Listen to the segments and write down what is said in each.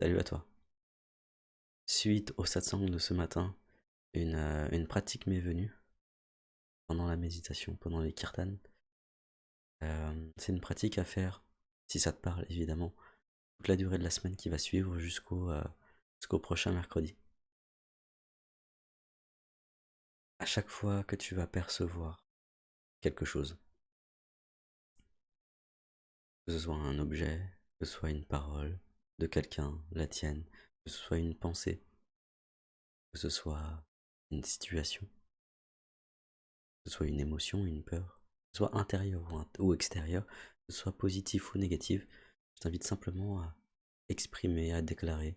Salut à toi. Suite au satsang de ce matin, une, euh, une pratique m'est venue pendant la méditation, pendant les kirtans. Euh, c'est une pratique à faire, si ça te parle évidemment, toute la durée de la semaine qui va suivre jusqu'au euh, jusqu'au prochain mercredi. À chaque fois que tu vas percevoir quelque chose, que ce soit un objet, que ce soit une parole, de quelqu'un, la tienne, que ce soit une pensée, que ce soit une situation, que ce soit une émotion, une peur, que ce soit intérieur ou, extérieur, que ce soit positif ou négatif, je t'invite simplement à exprimer, à déclarer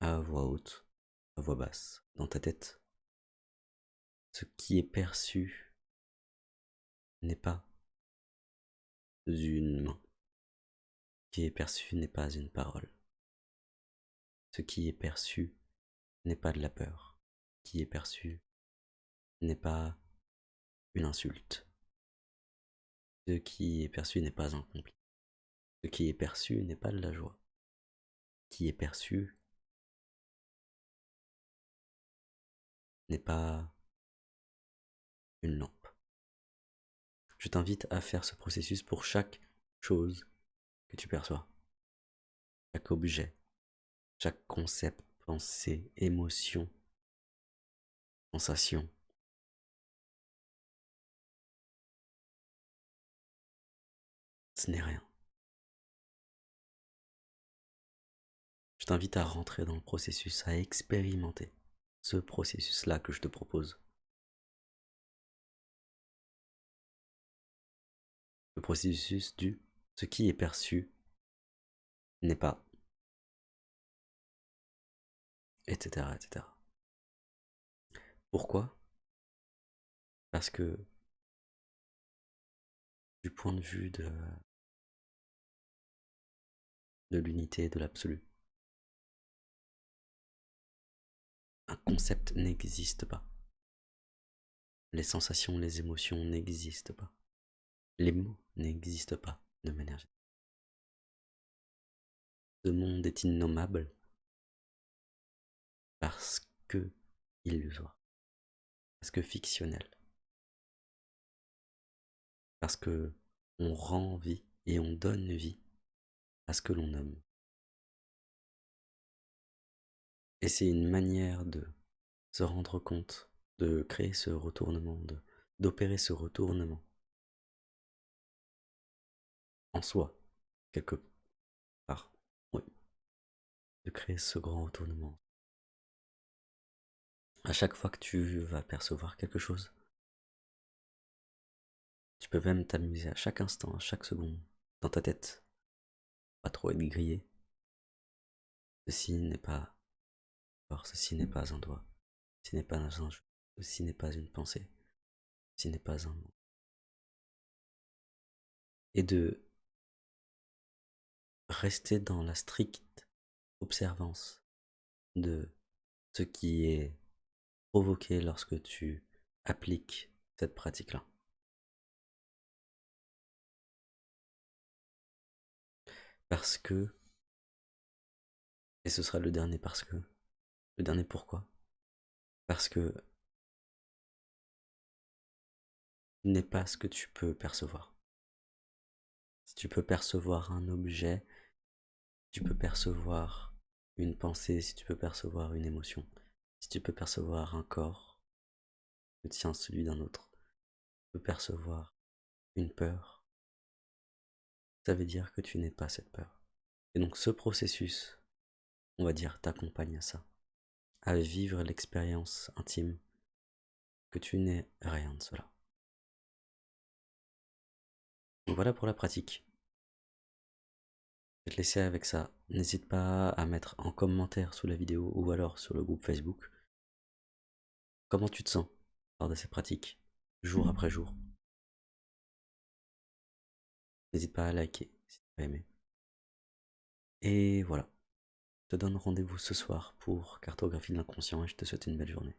à voix haute, à voix basse, dans ta tête. Ce qui est perçu n'est pas une main. Ce qui est perçu n'est pas une parole. Ce qui est perçu n'est pas de la peur. Ce qui est perçu n'est pas une insulte. Ce qui est perçu n'est pas un complice. Ce qui est perçu n'est pas de la joie. Ce qui est perçu n'est pas une lampe. Je t'invite à faire ce processus pour chaque chose que tu perçois, chaque objet, chaque concept, pensée, émotion, sensation. Ce n'est rien. Je t'invite à rentrer dans le processus, à expérimenter ce processus-là que je te propose. Le processus du ce qui est perçu n'est pas etc., etc. Pourquoi? Parce que du point de vue de, l'unité, de l'absolu, un concept n'existe pas. Les sensations, les émotions n'existent pas. Les mots n'existent pas de manière générale. Ce monde est innommable parce que illusoire, parce que fictionnel, parce que on rend vie et on donne vie à ce que l'on nomme. Et c'est une manière de se rendre compte, de créer ce retournement, d'opérer ce retournement. En soi, quelque part, oui, de créer ce grand retournement à chaque fois que tu vas percevoir quelque chose. Tu peux même t'amuser à chaque instant, à chaque seconde, dans ta tête. Pas trop être grillé. Ceci n'est pas... Ceci n'est pas un doigt. Ceci n'est pas un jeu. Ceci n'est pas une pensée. Ceci n'est pas un mot. Et de rester dans la stricte observance de ce qui est provoquer lorsque tu appliques cette pratique-là. Parce que, et ce sera le dernier parce que, le dernier pourquoi? Parce que ce n'est pas ce que tu peux percevoir. Si tu peux percevoir un objet, tu peux percevoir une pensée, si tu peux percevoir une émotion. Si tu peux percevoir un corps, le tien, celui d'un autre, tu peux percevoir une peur, ça veut dire que tu n'es pas cette peur. Et donc ce processus, on va dire, t'accompagne à ça, à vivre l'expérience intime que tu n'es rien de cela. Voilà pour la pratique. Vais te laisser avec ça. N'hésite pas à mettre en commentaire sous la vidéo ou alors sur le groupe Facebook comment tu te sens lors de ces pratiques, jour mmh. après jour. N'hésite pas à liker si tu as aimé. Et voilà. Je te donne rendez-vous ce soir pour cartographie de l'inconscient et je te souhaite une belle journée.